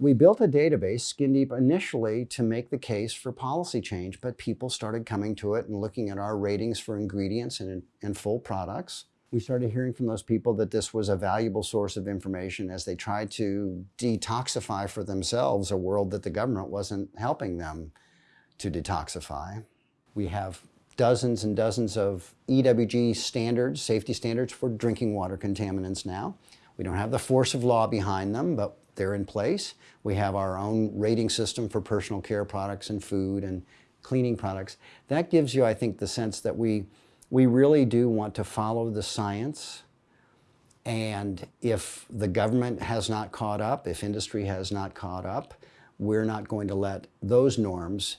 We built a database, Skin Deep, initially to make the case for policy change, but people started coming to it and looking at our ratings for ingredients and, and full products. We started hearing from those people that this was a valuable source of information as they tried to detoxify for themselves a world that the government wasn't helping them to detoxify. We have dozens and dozens of EWG standards, safety standards for drinking water contaminants now. We don't have the force of law behind them, but they're in place. We have our own rating system for personal care products and food and cleaning products. That gives you, I think, the sense that we, we really do want to follow the science. And if the government has not caught up, if industry has not caught up, we're not going to let those norms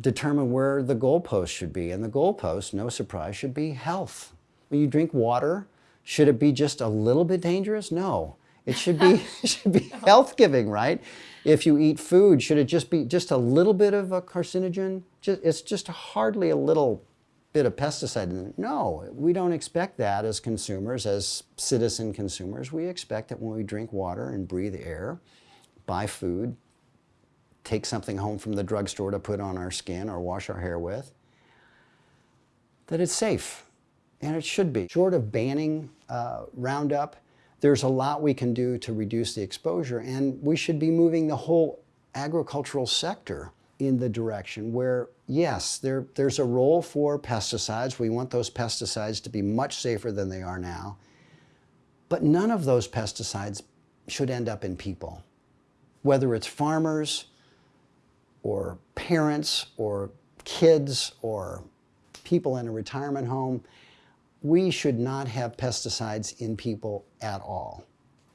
determine where the goalpost should be. And the goalpost, no surprise, should be health. When you drink water, should it be just a little bit dangerous? No. It should be, it should be health giving, right? If you eat food, should it just be just a little bit of a carcinogen? Just, it's just hardly a little bit of pesticide in it. No, we don't expect that as consumers, as citizen consumers. We expect that when we drink water and breathe air, buy food, take something home from the drugstore to put on our skin or wash our hair with, that it's safe. And it should be. Short of banning uh, Roundup, there's a lot we can do to reduce the exposure and we should be moving the whole agricultural sector in the direction where, yes, there, there's a role for pesticides. We want those pesticides to be much safer than they are now. But none of those pesticides should end up in people. Whether it's farmers or parents or kids or people in a retirement home, we should not have pesticides in people at all.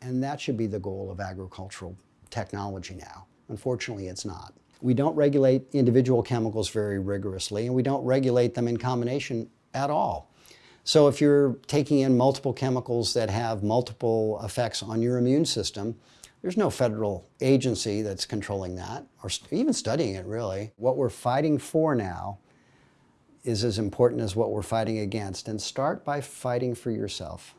And that should be the goal of agricultural technology now. Unfortunately, it's not. We don't regulate individual chemicals very rigorously, and we don't regulate them in combination at all. So if you're taking in multiple chemicals that have multiple effects on your immune system, there's no federal agency that's controlling that, or even studying it really. What we're fighting for now is as important as what we're fighting against. And start by fighting for yourself.